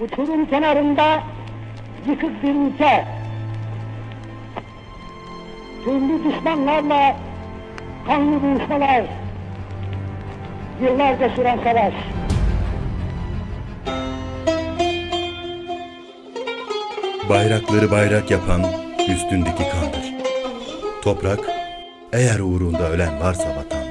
Uçurum kenarında yıkık bir ülke. Türlü düşmanlarla kanlı buluşmalar. Yıllarca süren savaş. Bayrakları bayrak yapan üstündeki kandır. Toprak, eğer uğrunda ölen varsa vatan.